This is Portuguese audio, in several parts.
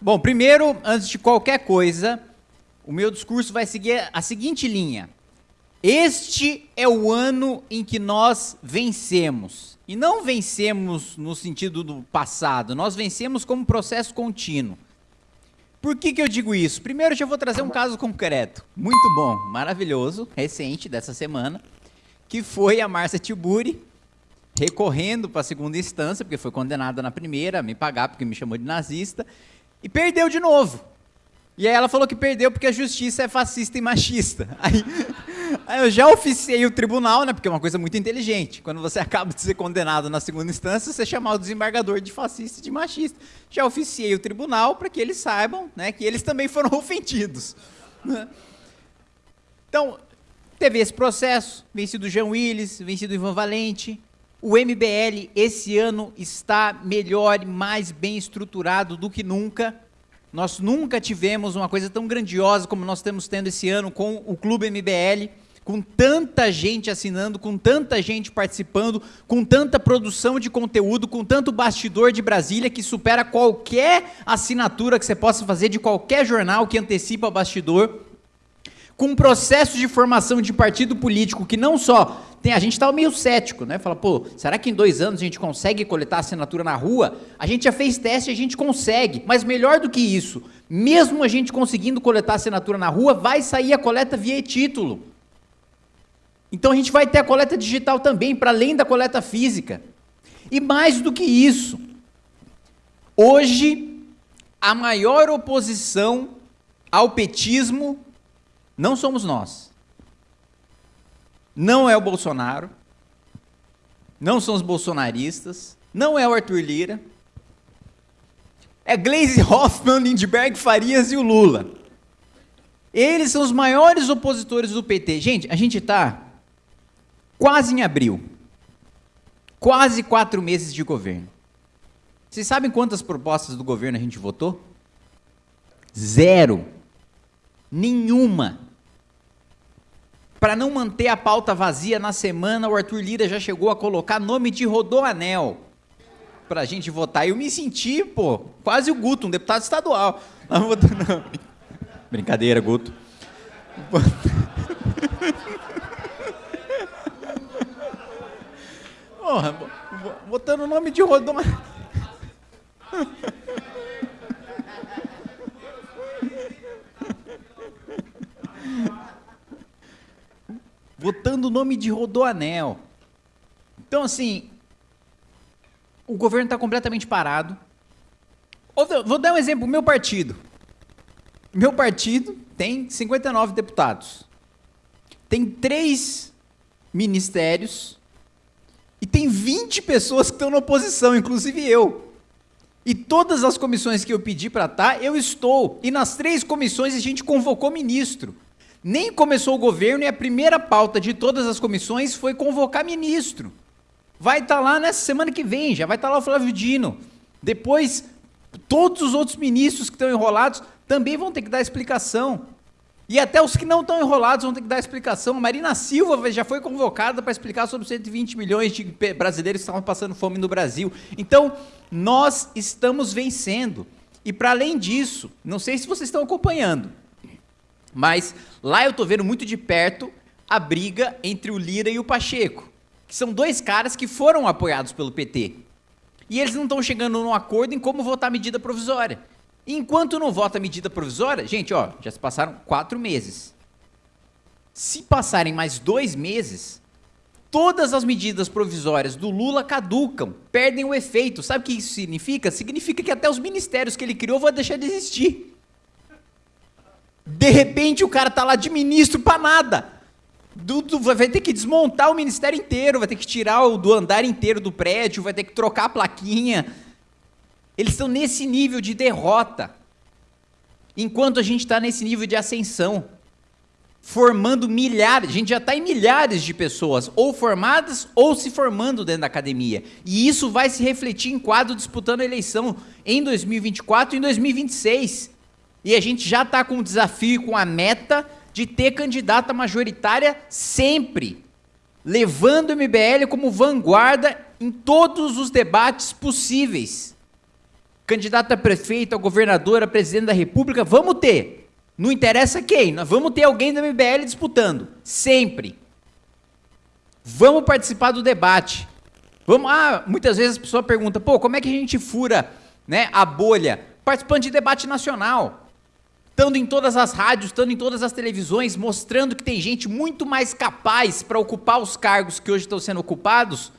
Bom, primeiro, antes de qualquer coisa, o meu discurso vai seguir a seguinte linha. Este é o ano em que nós vencemos. E não vencemos no sentido do passado, nós vencemos como processo contínuo. Por que, que eu digo isso? Primeiro, eu vou trazer um caso concreto, muito bom, maravilhoso, recente, dessa semana, que foi a Márcia Tiburi, recorrendo para a segunda instância, porque foi condenada na primeira, me pagar porque me chamou de nazista, e perdeu de novo. E aí ela falou que perdeu porque a justiça é fascista e machista. Aí, aí, eu já oficiei o tribunal, né? Porque é uma coisa muito inteligente. Quando você acaba de ser condenado na segunda instância, você chamar o desembargador de fascista e de machista. Já oficiei o tribunal para que eles saibam, né? Que eles também foram ofendidos. Então, teve esse processo, vencido Jean Willis, vencido Ivan Valente, o MBL esse ano está melhor e mais bem estruturado do que nunca. Nós nunca tivemos uma coisa tão grandiosa como nós estamos tendo esse ano com o Clube MBL, com tanta gente assinando, com tanta gente participando, com tanta produção de conteúdo, com tanto bastidor de Brasília que supera qualquer assinatura que você possa fazer de qualquer jornal que antecipa bastidor com um processo de formação de partido político que não só tem, a gente está meio cético, né? Fala, pô, será que em dois anos a gente consegue coletar assinatura na rua? A gente já fez teste a gente consegue, mas melhor do que isso, mesmo a gente conseguindo coletar assinatura na rua, vai sair a coleta via título. Então a gente vai ter a coleta digital também, para além da coleta física. E mais do que isso, hoje a maior oposição ao petismo não somos nós. Não é o Bolsonaro. Não são os bolsonaristas. Não é o Arthur Lira. É Glaze Hoffman, Lindbergh Farias e o Lula. Eles são os maiores opositores do PT. Gente, a gente está quase em abril. Quase quatro meses de governo. Vocês sabem quantas propostas do governo a gente votou? Zero. Nenhuma. Para não manter a pauta vazia na semana, o Arthur Lira já chegou a colocar nome de Rodoanel para a gente votar. Eu me senti, pô, quase o Guto, um deputado estadual. Não, não. Brincadeira, Guto. Porra, botando o nome de Rodoanel. votando o nome de Rodoanel. Então, assim, o governo está completamente parado. Vou dar um exemplo, meu partido. Meu partido tem 59 deputados. Tem três ministérios e tem 20 pessoas que estão na oposição, inclusive eu. E todas as comissões que eu pedi para estar, tá, eu estou. E nas três comissões a gente convocou ministro. Nem começou o governo e a primeira pauta de todas as comissões foi convocar ministro. Vai estar tá lá nessa semana que vem, já vai estar tá lá o Flávio Dino. Depois, todos os outros ministros que estão enrolados também vão ter que dar explicação. E até os que não estão enrolados vão ter que dar explicação. A Marina Silva já foi convocada para explicar sobre 120 milhões de brasileiros que estavam passando fome no Brasil. Então, nós estamos vencendo. E para além disso, não sei se vocês estão acompanhando, mas lá eu estou vendo muito de perto a briga entre o Lira e o Pacheco, que são dois caras que foram apoiados pelo PT. E eles não estão chegando num acordo em como votar medida provisória. E enquanto não vota medida provisória, gente, ó, já se passaram quatro meses. Se passarem mais dois meses, todas as medidas provisórias do Lula caducam, perdem o efeito. Sabe o que isso significa? Significa que até os ministérios que ele criou vão deixar de existir. De repente o cara tá lá de ministro para nada. Du, du, vai ter que desmontar o ministério inteiro, vai ter que tirar o do andar inteiro do prédio, vai ter que trocar a plaquinha. Eles estão nesse nível de derrota. Enquanto a gente está nesse nível de ascensão, formando milhares, a gente já está em milhares de pessoas, ou formadas ou se formando dentro da academia. E isso vai se refletir em quadro disputando a eleição em 2024 e em 2026. E a gente já está com o desafio, com a meta de ter candidata majoritária sempre, levando o MBL como vanguarda em todos os debates possíveis. candidato a prefeito, a governador, a presidente da república, vamos ter. Não interessa quem, nós vamos ter alguém da MBL disputando, sempre. Vamos participar do debate. Vamos, ah, muitas vezes a pessoa pergunta, pô, como é que a gente fura né, a bolha? Participando de debate nacional. Estando em todas as rádios, estando em todas as televisões, mostrando que tem gente muito mais capaz para ocupar os cargos que hoje estão sendo ocupados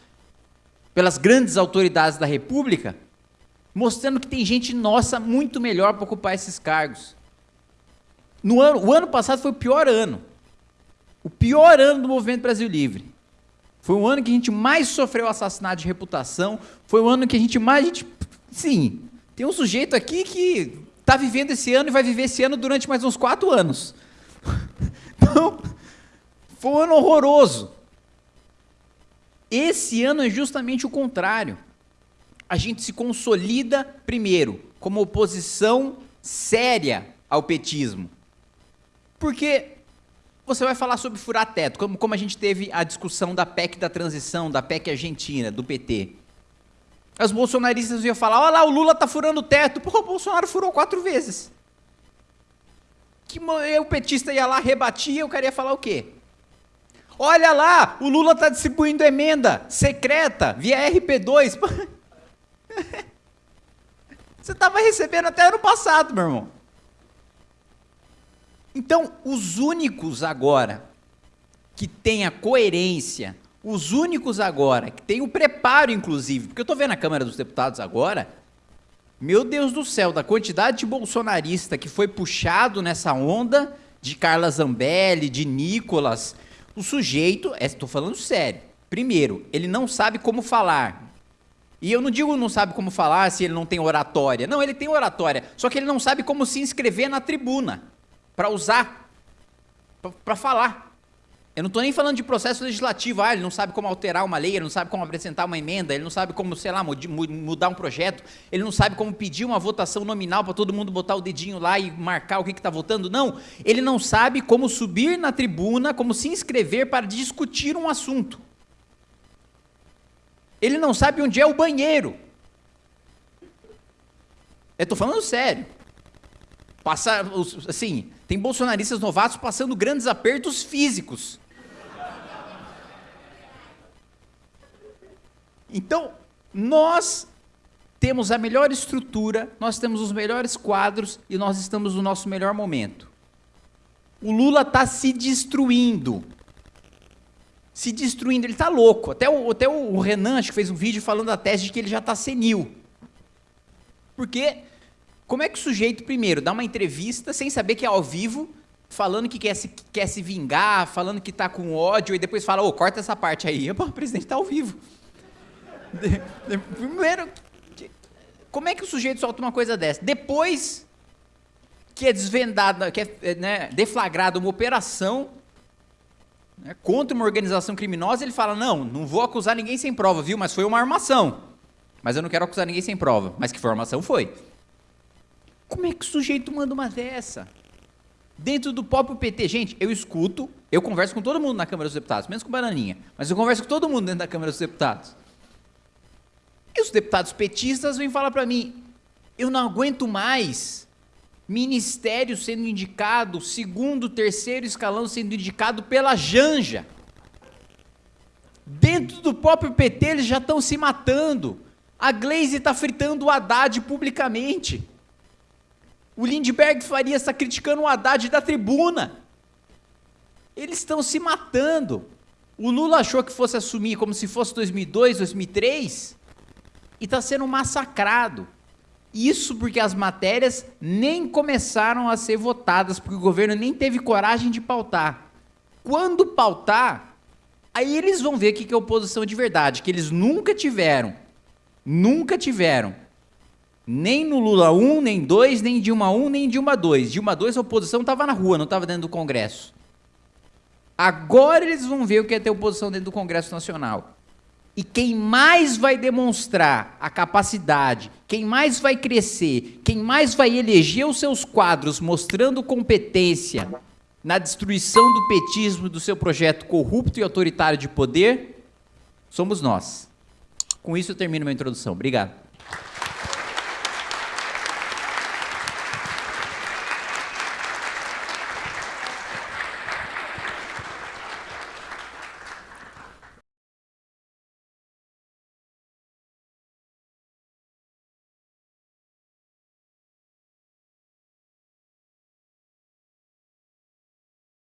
pelas grandes autoridades da República, mostrando que tem gente nossa muito melhor para ocupar esses cargos. No ano, o ano passado foi o pior ano. O pior ano do Movimento Brasil Livre. Foi o ano que a gente mais sofreu assassinato de reputação. Foi o ano que a gente mais. A gente, sim, tem um sujeito aqui que está vivendo esse ano e vai viver esse ano durante mais uns quatro anos. Então, foi um ano horroroso. Esse ano é justamente o contrário. A gente se consolida, primeiro, como oposição séria ao petismo. Porque você vai falar sobre furar teto, como, como a gente teve a discussão da PEC da transição, da PEC argentina, do PT. Os bolsonaristas iam falar, olha lá, o Lula tá furando o teto. Pô, o Bolsonaro furou quatro vezes. Que o petista ia lá, rebatia, eu queria falar o quê? Olha lá, o Lula está distribuindo emenda secreta via RP2. Você estava recebendo até ano passado, meu irmão. Então, os únicos agora que têm a coerência, os únicos agora que têm o preparo, inclusive, porque eu estou vendo a Câmara dos Deputados agora, meu Deus do céu, da quantidade de bolsonarista que foi puxado nessa onda de Carla Zambelli, de Nicolas, o sujeito, estou é, falando sério, primeiro, ele não sabe como falar. E eu não digo não sabe como falar se ele não tem oratória. Não, ele tem oratória, só que ele não sabe como se inscrever na tribuna para usar, para falar. Eu não estou nem falando de processo legislativo, ah, ele não sabe como alterar uma lei, ele não sabe como apresentar uma emenda, ele não sabe como, sei lá, mudar um projeto, ele não sabe como pedir uma votação nominal para todo mundo botar o dedinho lá e marcar o que está votando. Não, ele não sabe como subir na tribuna, como se inscrever para discutir um assunto. Ele não sabe onde é o banheiro. Eu estou falando sério. Passar, assim, tem bolsonaristas novatos passando grandes apertos físicos. Então, nós temos a melhor estrutura, nós temos os melhores quadros e nós estamos no nosso melhor momento. O Lula está se destruindo. Se destruindo, ele está louco. Até o, até o Renan, acho que fez um vídeo falando da tese de que ele já está senil. Porque como é que o sujeito, primeiro, dá uma entrevista sem saber que é ao vivo, falando que quer se, quer se vingar, falando que está com ódio, e depois fala, ô, oh, corta essa parte aí. Pô, o presidente está ao vivo. Primeiro, como é que o sujeito solta uma coisa dessa? Depois que é desvendada, que é né, deflagrada uma operação né, contra uma organização criminosa, ele fala, não, não vou acusar ninguém sem prova, viu? Mas foi uma armação. Mas eu não quero acusar ninguém sem prova. Mas que foi armação, foi. Como é que o sujeito manda uma dessa? Dentro do próprio PT, gente, eu escuto, eu converso com todo mundo na Câmara dos Deputados, menos com Bananinha, mas eu converso com todo mundo dentro da Câmara dos Deputados. E os deputados petistas vêm falar para mim, eu não aguento mais ministério sendo indicado, segundo, terceiro escalão sendo indicado pela Janja. Dentro do próprio PT eles já estão se matando. A Glaze está fritando o Haddad publicamente. O Lindbergh Faria está criticando o Haddad da tribuna. Eles estão se matando. O Lula achou que fosse assumir como se fosse 2002, 2003 e está sendo massacrado. Isso porque as matérias nem começaram a ser votadas, porque o governo nem teve coragem de pautar. Quando pautar, aí eles vão ver o que é oposição de verdade, que eles nunca tiveram. Nunca tiveram nem no Lula 1, nem 2, nem Dilma 1, nem Dilma 2. Dilma 2 a oposição estava na rua, não estava dentro do Congresso. Agora eles vão ver o que é ter oposição dentro do Congresso Nacional. E quem mais vai demonstrar a capacidade, quem mais vai crescer, quem mais vai eleger os seus quadros mostrando competência na destruição do petismo do seu projeto corrupto e autoritário de poder, somos nós. Com isso eu termino minha introdução. Obrigado.